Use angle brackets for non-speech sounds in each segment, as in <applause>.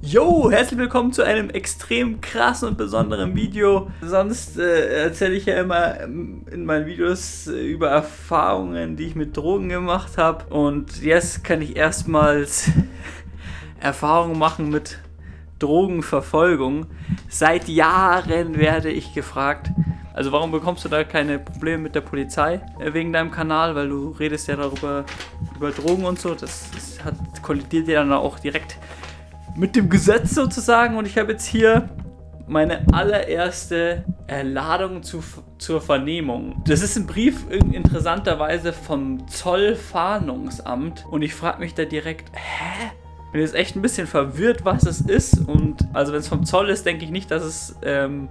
Yo, herzlich willkommen zu einem extrem krassen und besonderen Video. Sonst äh, erzähle ich ja immer in meinen Videos äh, über Erfahrungen, die ich mit Drogen gemacht habe. Und jetzt kann ich erstmals <laughs> Erfahrungen machen mit Drogenverfolgung. Seit Jahren werde ich gefragt, also warum bekommst du da keine Probleme mit der Polizei äh, wegen deinem Kanal? Weil du redest ja darüber, über Drogen und so. Das, das hat, kollidiert ja dann auch direkt mit dem Gesetz sozusagen und ich habe jetzt hier meine allererste Ladung zu, zur Vernehmung. Das ist ein Brief interessanterweise vom Zollfahndungsamt und ich frage mich da direkt, hä? Bin jetzt echt ein bisschen verwirrt, was es ist und also wenn es vom Zoll ist, denke ich nicht, dass es ähm,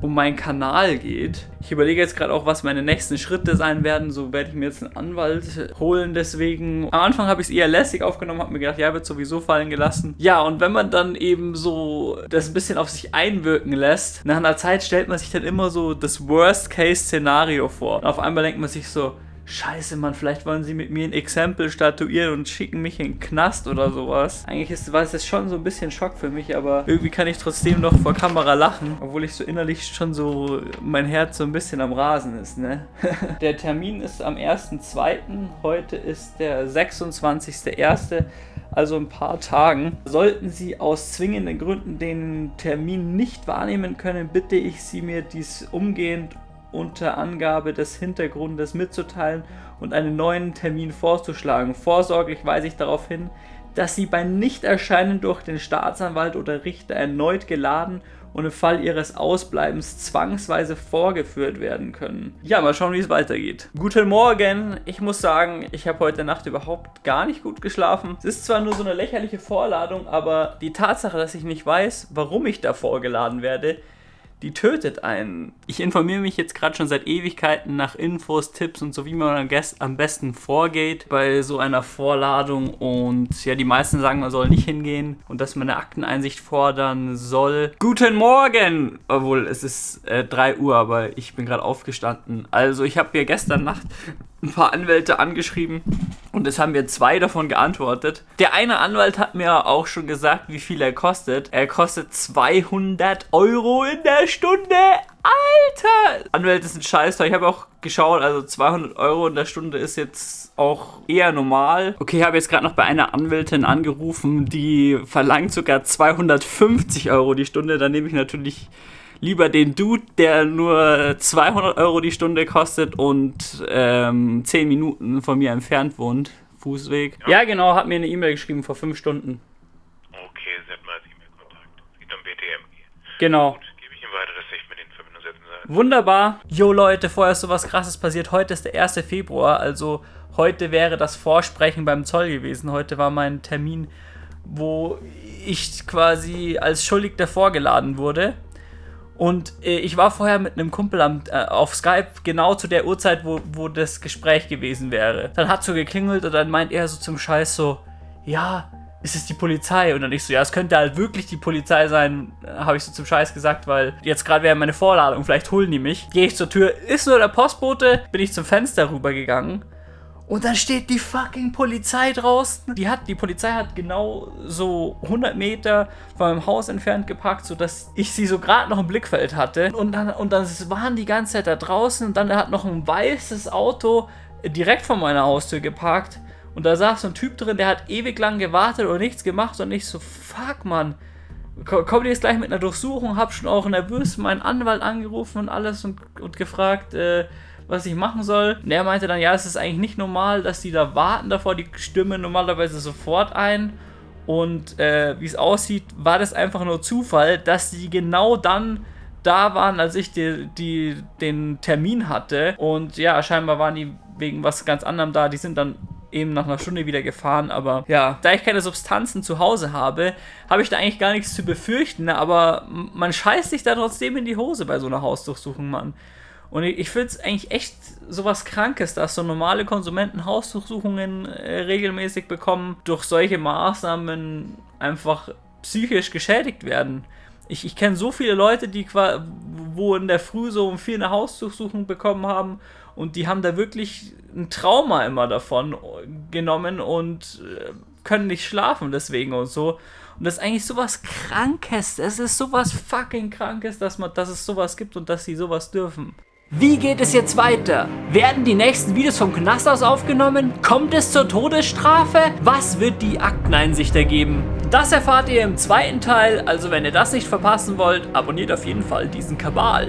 um meinen Kanal geht. Ich überlege jetzt gerade auch, was meine nächsten Schritte sein werden. So werde ich mir jetzt einen Anwalt holen. Deswegen, am Anfang habe ich es eher lässig aufgenommen, habe mir gedacht, ja, wird sowieso fallen gelassen. Ja, und wenn man dann eben so das ein bisschen auf sich einwirken lässt, nach einer Zeit stellt man sich dann immer so das Worst-Case-Szenario vor. Und auf einmal denkt man sich so, Scheiße, Mann, vielleicht wollen sie mit mir ein Exempel statuieren und schicken mich in den Knast oder sowas. Eigentlich ist, war es schon so ein bisschen Schock für mich, aber irgendwie kann ich trotzdem noch vor Kamera lachen, obwohl ich so innerlich schon so, mein Herz so ein bisschen am Rasen ist, ne? <laughs> der Termin ist am 1.2., heute ist der 26.1., also ein paar Tagen. Sollten Sie aus zwingenden Gründen den Termin nicht wahrnehmen können, bitte ich Sie mir dies umgehend unter Angabe des Hintergrundes mitzuteilen und einen neuen Termin vorzuschlagen. Vorsorglich weise ich darauf hin, dass Sie bei Nichterscheinen durch den Staatsanwalt oder Richter erneut geladen und im Fall Ihres Ausbleibens zwangsweise vorgeführt werden können. Ja, mal schauen, wie es weitergeht. Guten Morgen! Ich muss sagen, ich habe heute Nacht überhaupt gar nicht gut geschlafen. Es ist zwar nur so eine lächerliche Vorladung, aber die Tatsache, dass ich nicht weiß, warum ich da vorgeladen werde, die tötet einen. Ich informiere mich jetzt gerade schon seit Ewigkeiten nach Infos, Tipps und so, wie man am besten vorgeht bei so einer Vorladung. Und ja, die meisten sagen, man soll nicht hingehen und dass man eine Akteneinsicht fordern soll. Guten Morgen! Obwohl, es ist äh, 3 Uhr, aber ich bin gerade aufgestanden. Also, ich habe mir gestern Nacht ein paar Anwälte angeschrieben und es haben mir zwei davon geantwortet. Der eine Anwalt hat mir auch schon gesagt, wie viel er kostet. Er kostet 200 Euro in der Stunde. Alter! Anwälte sind scheiße. Ich habe auch geschaut, also 200 Euro in der Stunde ist jetzt auch eher normal. Okay, ich habe jetzt gerade noch bei einer Anwältin angerufen, die verlangt sogar 250 Euro die Stunde. Dann nehme ich natürlich lieber den Dude, der nur 200 Euro die Stunde kostet und ähm, 10 Minuten von mir entfernt wohnt. Fußweg. Ja, ja genau, hat mir eine E-Mail geschrieben vor 5 Stunden. Okay, sie hat mal als E-Mail-Kontakt. Es geht um BTMG. Genau. Gut, gebe ich ihm weiter, dass ich mit in Verbindung setzen soll. Wunderbar. Jo Leute, vorher ist sowas krasses passiert. Heute ist der 1. Februar, also heute wäre das Vorsprechen beim Zoll gewesen. Heute war mein Termin, wo ich quasi als Schuldigter vorgeladen wurde. Und äh, ich war vorher mit einem Kumpel am, äh, auf Skype genau zu der Uhrzeit, wo, wo das Gespräch gewesen wäre. Dann hat so geklingelt und dann meint er so zum Scheiß so, ja, ist es die Polizei? Und dann ich so, ja, es könnte halt wirklich die Polizei sein, habe ich so zum Scheiß gesagt, weil jetzt gerade wäre meine Vorladung, vielleicht holen die mich. Gehe ich zur Tür, ist nur der Postbote, bin ich zum Fenster rübergegangen und dann steht die fucking Polizei draußen. Die hat, die Polizei hat genau so 100 Meter von meinem Haus entfernt geparkt, sodass ich sie so gerade noch im Blickfeld hatte. Und dann, und dann waren die ganze Zeit da draußen und dann hat noch ein weißes Auto direkt vor meiner Haustür geparkt. Und da saß so ein Typ drin, der hat ewig lang gewartet und nichts gemacht und ich so, fuck, Mann. Komm jetzt gleich mit einer Durchsuchung, hab schon auch nervös meinen Anwalt angerufen und alles und, und gefragt, äh, was ich machen soll. Und er meinte dann, ja, es ist eigentlich nicht normal, dass die da warten davor, die stimmen normalerweise sofort ein. Und äh, wie es aussieht, war das einfach nur Zufall, dass die genau dann da waren, als ich die, die, den Termin hatte. Und ja, scheinbar waren die wegen was ganz anderem da. Die sind dann eben nach einer Stunde wieder gefahren. Aber ja, da ich keine Substanzen zu Hause habe, habe ich da eigentlich gar nichts zu befürchten. Aber man scheißt sich da trotzdem in die Hose bei so einer Hausdurchsuchung, Mann. Und ich finde es eigentlich echt sowas Krankes, dass so normale Konsumenten Hausdurchsuchungen äh, regelmäßig bekommen, durch solche Maßnahmen einfach psychisch geschädigt werden. Ich, ich kenne so viele Leute, die wo in der Früh so um vier eine Hausdurchsuchung bekommen haben und die haben da wirklich ein Trauma immer davon genommen und äh, können nicht schlafen deswegen und so. Und das ist eigentlich sowas Krankes. Es ist sowas fucking Krankes, dass, man, dass es sowas gibt und dass sie sowas dürfen. Wie geht es jetzt weiter? Werden die nächsten Videos vom Knast aus aufgenommen? Kommt es zur Todesstrafe? Was wird die Akteneinsicht ergeben? Das erfahrt ihr im zweiten Teil, also wenn ihr das nicht verpassen wollt, abonniert auf jeden Fall diesen Kabal.